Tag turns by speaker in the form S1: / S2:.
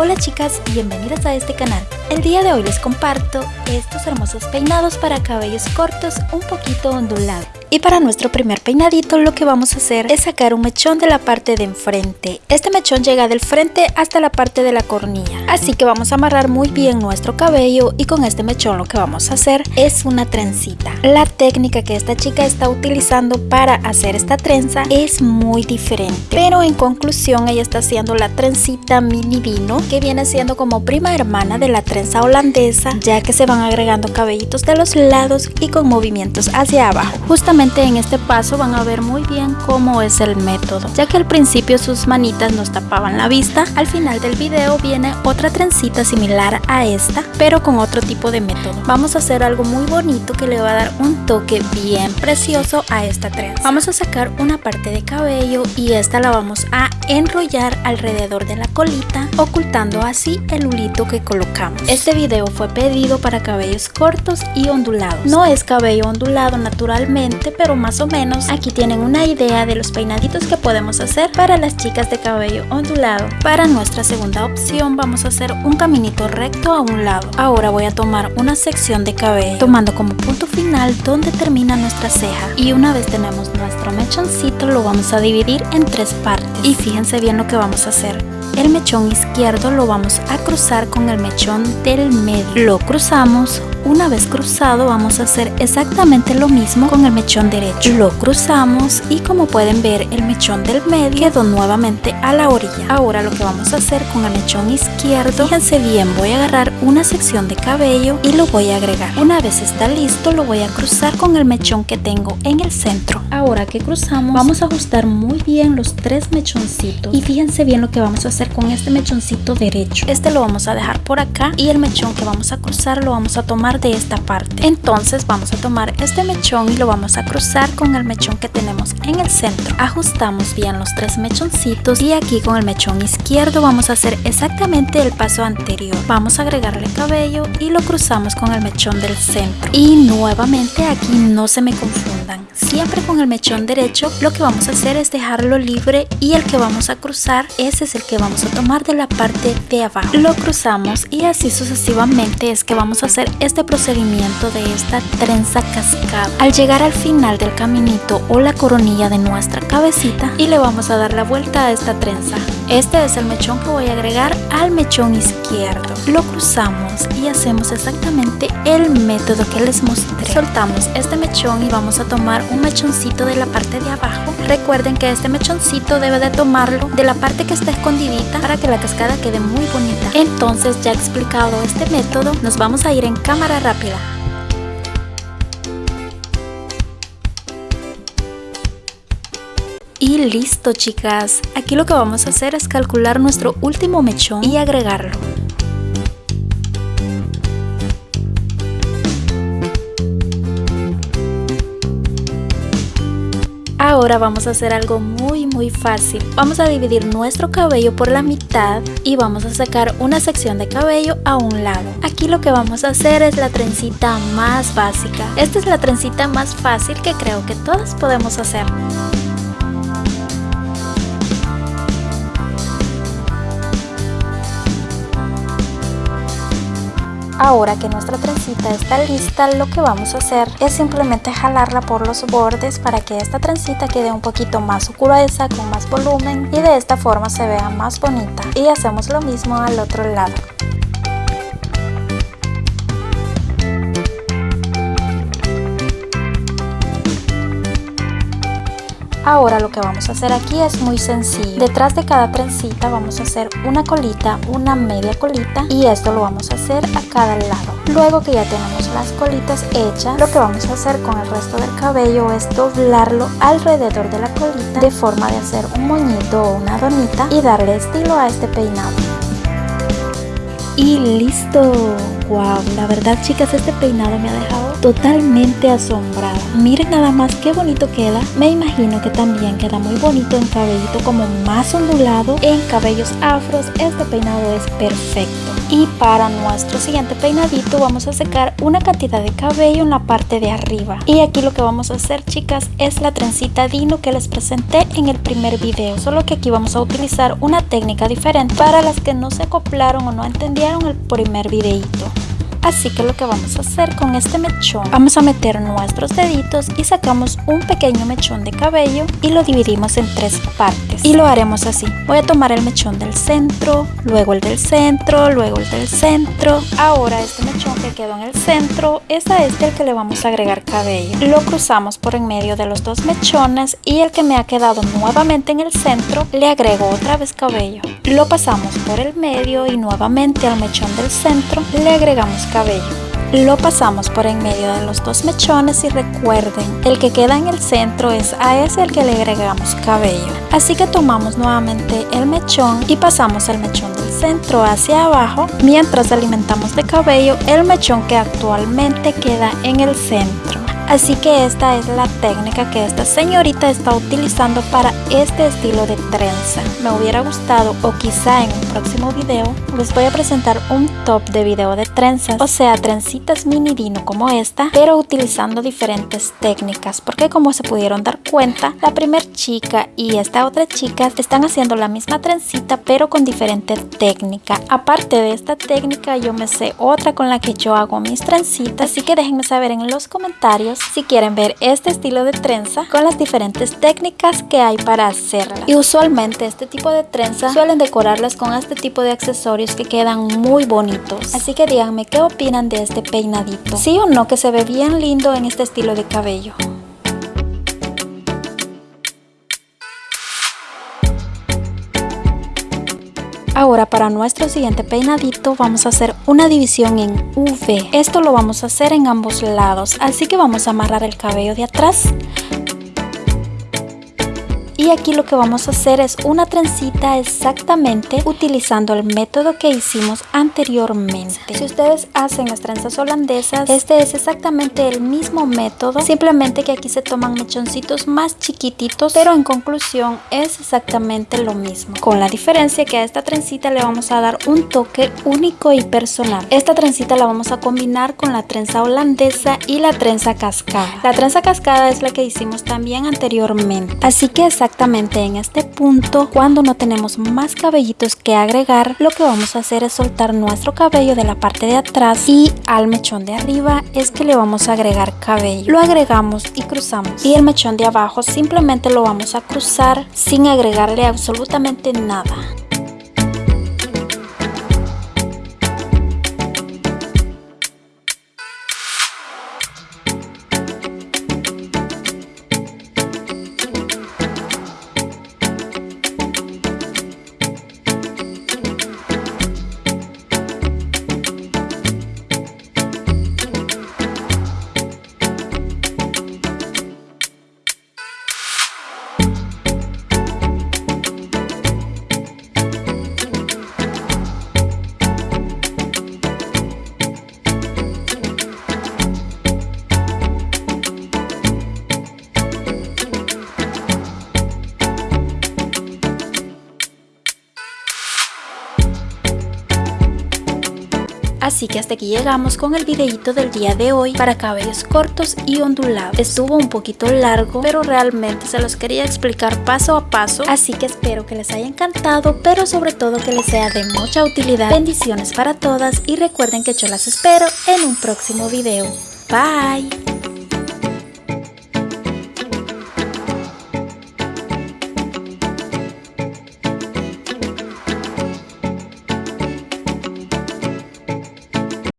S1: Hola chicas, bienvenidas a este canal. El día de hoy les comparto estos hermosos peinados para cabellos cortos un poquito ondulados. Y para nuestro primer peinadito lo que vamos a hacer es sacar un mechón de la parte de enfrente. Este mechón llega del frente hasta la parte de la cornilla. Así que vamos a amarrar muy bien nuestro cabello y con este mechón lo que vamos a hacer es una trencita. La técnica que esta chica está utilizando para hacer esta trenza es muy diferente. Pero en conclusión ella está haciendo la trencita mini vino que viene siendo como prima hermana de la trenza holandesa ya que se van agregando cabellitos de los lados y con movimientos hacia abajo. Justamente en este paso van a ver muy bien cómo es el método, ya que al principio sus manitas nos tapaban la vista, al final del video viene otra trencita similar a esta, pero con otro tipo de método. Vamos a hacer algo muy bonito que le va a dar un toque bien precioso a esta trenza. Vamos a sacar una parte de cabello y esta la vamos a enrollar alrededor de la colita, ocultando así el hulito que colocamos. Este video fue pedido para cabellos cortos y ondulados. No es cabello ondulado naturalmente, pero más o menos aquí tienen una idea de los peinaditos que podemos hacer para las chicas de cabello ondulado. Para nuestra segunda opción vamos a hacer un caminito recto a un lado. Ahora voy a tomar una sección de cabello tomando como punto final donde termina nuestra ceja y una vez tenemos nuestro mechoncito lo vamos a dividir en tres partes y fíjense bien lo que vamos a hacer el mechón izquierdo lo vamos a cruzar con el mechón del medio lo cruzamos una vez cruzado vamos a hacer exactamente lo mismo con el mechón derecho. Lo cruzamos y como pueden ver el mechón del medio quedó nuevamente a la orilla. Ahora lo que vamos a hacer con el mechón izquierdo, fíjense bien, voy a agarrar una sección de cabello y lo voy a agregar. Una vez está listo lo voy a cruzar con el mechón que tengo en el centro. Ahora que cruzamos vamos a ajustar muy bien los tres mechoncitos y fíjense bien lo que vamos a hacer con este mechoncito derecho. Este lo vamos a dejar por acá y el mechón que vamos a cruzar lo vamos a tomar de esta parte entonces vamos a tomar este mechón y lo vamos a cruzar con el mechón que tenemos en el centro ajustamos bien los tres mechoncitos y aquí con el mechón izquierdo vamos a hacer exactamente el paso anterior vamos a agregarle cabello y lo cruzamos con el mechón del centro y nuevamente aquí no se me confundan siempre con el mechón derecho lo que vamos a hacer es dejarlo libre y el que vamos a cruzar ese es el que vamos a tomar de la parte de abajo lo cruzamos y así sucesivamente es que vamos a hacer este procedimiento de esta trenza cascada. Al llegar al final del caminito o la coronilla de nuestra cabecita y le vamos a dar la vuelta a esta trenza. Este es el mechón que voy a agregar al mechón izquierdo. Lo cruzamos y hacemos exactamente el método que les mostré. Soltamos este mechón y vamos a tomar un mechoncito de la parte de abajo. Recuerden que este mechoncito debe de tomarlo de la parte que está escondidita para que la cascada quede muy bonita. Entonces ya explicado este método, nos vamos a ir en cámara rápida. Y listo chicas, aquí lo que vamos a hacer es calcular nuestro último mechón y agregarlo. Ahora vamos a hacer algo muy muy fácil. Vamos a dividir nuestro cabello por la mitad y vamos a sacar una sección de cabello a un lado. Aquí lo que vamos a hacer es la trencita más básica. Esta es la trencita más fácil que creo que todas podemos hacer. Ahora que nuestra trencita está lista, lo que vamos a hacer es simplemente jalarla por los bordes para que esta trencita quede un poquito más gruesa, con más volumen y de esta forma se vea más bonita. Y hacemos lo mismo al otro lado. Ahora lo que vamos a hacer aquí es muy sencillo. Detrás de cada trencita vamos a hacer una colita, una media colita y esto lo vamos a hacer a cada lado. Luego que ya tenemos las colitas hechas, lo que vamos a hacer con el resto del cabello es doblarlo alrededor de la colita de forma de hacer un moñito o una donita y darle estilo a este peinado. Y listo, wow, la verdad chicas este peinado me ha dejado totalmente asombrada. Miren nada más qué bonito queda. Me imagino que también queda muy bonito en cabellito como más ondulado. En cabellos afros este peinado es perfecto. Y para nuestro siguiente peinadito vamos a secar una cantidad de cabello en la parte de arriba. Y aquí lo que vamos a hacer chicas es la trencita Dino que les presenté en el primer video. Solo que aquí vamos a utilizar una técnica diferente para las que no se acoplaron o no entendieron el primer videito. Así que lo que vamos a hacer con este mechón, vamos a meter nuestros deditos y sacamos un pequeño mechón de cabello y lo dividimos en tres partes. Y lo haremos así. Voy a tomar el mechón del centro, luego el del centro, luego el del centro. Ahora este mechón que quedó en el centro es a este el que le vamos a agregar cabello. Lo cruzamos por en medio de los dos mechones y el que me ha quedado nuevamente en el centro le agrego otra vez cabello. Lo pasamos por el medio y nuevamente al mechón del centro le agregamos cabello. Lo pasamos por en medio de los dos mechones y recuerden, el que queda en el centro es a ese al que le agregamos cabello. Así que tomamos nuevamente el mechón y pasamos el mechón del centro hacia abajo mientras alimentamos de cabello el mechón que actualmente queda en el centro. Así que esta es la técnica que esta señorita está utilizando para este estilo de trenza. Me hubiera gustado o quizá en un próximo video les voy a presentar un top de video de trenzas, o sea trencitas mini dino como esta, pero utilizando diferentes técnicas porque como se pudieron dar cuenta, la primer chica y esta otra chica están haciendo la misma trencita pero con diferente técnica. Aparte de esta técnica yo me sé otra con la que yo hago mis trencitas, así que déjenme saber en los comentarios si quieren ver este estilo de trenza con las diferentes técnicas que hay para hacerla. Y usualmente este tipo de trenza suelen decorarlas con este tipo de accesorios que quedan muy bonitos. Así que díganme qué opinan de este peinadito. Sí o no que se ve bien lindo en este estilo de cabello. Ahora para nuestro siguiente peinadito vamos a hacer una división en V. Esto lo vamos a hacer en ambos lados, así que vamos a amarrar el cabello de atrás y aquí lo que vamos a hacer es una trencita exactamente utilizando el método que hicimos anteriormente. Si ustedes hacen las trenzas holandesas, este es exactamente el mismo método, simplemente que aquí se toman mechoncitos más chiquititos, pero en conclusión es exactamente lo mismo. Con la diferencia que a esta trencita le vamos a dar un toque único y personal. Esta trencita la vamos a combinar con la trenza holandesa y la trenza cascada. La trenza cascada es la que hicimos también anteriormente. Así que exactamente exactamente en este punto cuando no tenemos más cabellitos que agregar lo que vamos a hacer es soltar nuestro cabello de la parte de atrás y al mechón de arriba es que le vamos a agregar cabello. Lo agregamos y cruzamos. Y el mechón de abajo simplemente lo vamos a cruzar sin agregarle absolutamente nada Así que hasta aquí llegamos con el videito del día de hoy para cabellos cortos y ondulados. Estuvo un poquito largo, pero realmente se los quería explicar paso a paso. Así que espero que les haya encantado, pero sobre todo que les sea de mucha utilidad. Bendiciones para todas y recuerden que yo las espero en un próximo video. Bye!